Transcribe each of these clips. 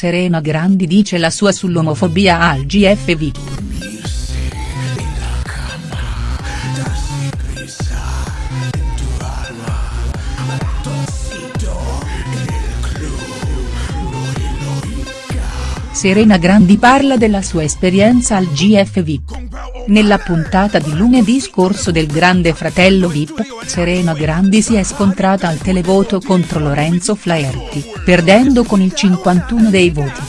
Serena Grandi dice la sua sull'omofobia al GFV. Serena Grandi parla della sua esperienza al GFV. Nella puntata di lunedì scorso del Grande Fratello Vip, Serena Grandi si è scontrata al televoto contro Lorenzo Flaherty, perdendo con il 51 dei voti.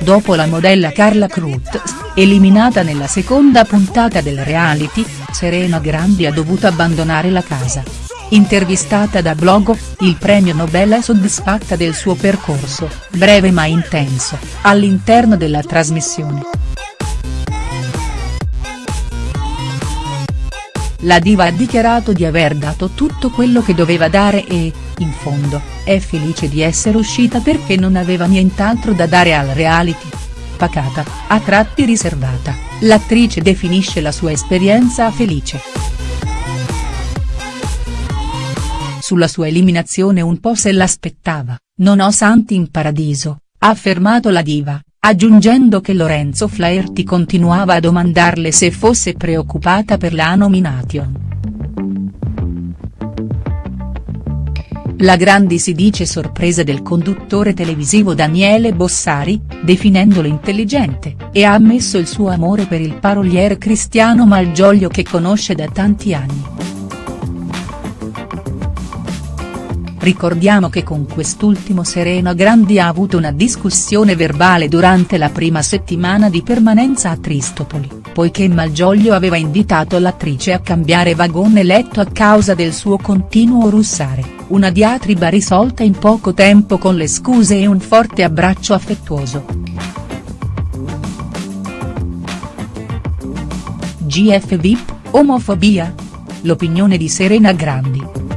Dopo la modella Carla Cruz, eliminata nella seconda puntata del reality, Serena Grandi ha dovuto abbandonare la casa. Intervistata da Blogo, il premio Nobel è soddisfatta del suo percorso, breve ma intenso, all'interno della trasmissione. La diva ha dichiarato di aver dato tutto quello che doveva dare e, in fondo, è felice di essere uscita perché non aveva nient'altro da dare al reality. Pacata, a tratti riservata, l'attrice definisce la sua esperienza felice. Sulla sua eliminazione un po' se l'aspettava, non ho santi in paradiso, ha affermato la diva, aggiungendo che Lorenzo Flaherty continuava a domandarle se fosse preoccupata per la nomination. La Grandi si dice sorpresa del conduttore televisivo Daniele Bossari, definendolo intelligente, e ha ammesso il suo amore per il paroliere Cristiano Malgioglio che conosce da tanti anni. Ricordiamo che con quest'ultimo Serena Grandi ha avuto una discussione verbale durante la prima settimana di permanenza a Tristopoli, poiché Malgioglio aveva invitato l'attrice a cambiare vagone letto a causa del suo continuo russare, una diatriba risolta in poco tempo con le scuse e un forte abbraccio affettuoso. GF VIP, omofobia? L'opinione di Serena Grandi.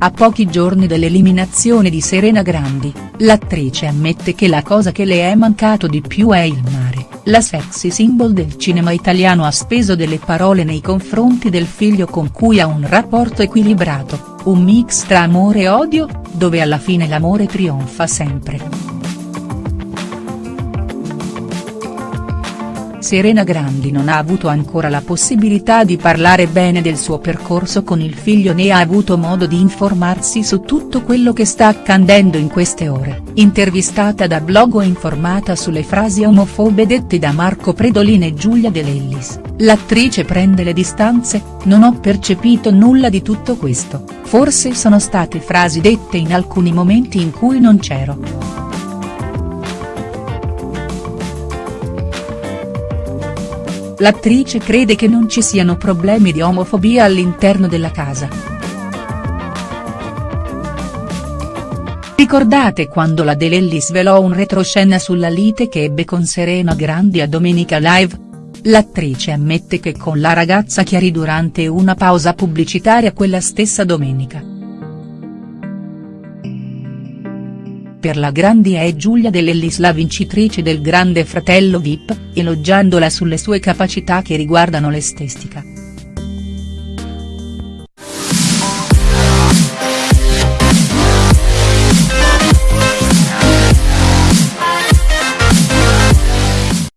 A pochi giorni dall'eliminazione di Serena Grandi, l'attrice ammette che la cosa che le è mancato di più è il mare, la sexy symbol del cinema italiano ha speso delle parole nei confronti del figlio con cui ha un rapporto equilibrato, un mix tra amore e odio, dove alla fine l'amore trionfa sempre. Serena Grandi non ha avuto ancora la possibilità di parlare bene del suo percorso con il figlio né ha avuto modo di informarsi su tutto quello che sta accadendo in queste ore, intervistata da blog o informata sulle frasi omofobe dette da Marco Predolin e Giulia De Lellis, l'attrice prende le distanze, non ho percepito nulla di tutto questo, forse sono state frasi dette in alcuni momenti in cui non c'ero. L'attrice crede che non ci siano problemi di omofobia all'interno della casa. Ricordate quando la Delelli svelò un retroscena sulla lite che ebbe con Serena Grandi a Domenica Live? L'attrice ammette che con la ragazza chiarì durante una pausa pubblicitaria quella stessa domenica. Per la Grandi è Giulia Dell'Ellis la vincitrice del Grande Fratello Vip, elogiandola sulle sue capacità che riguardano l'estetica.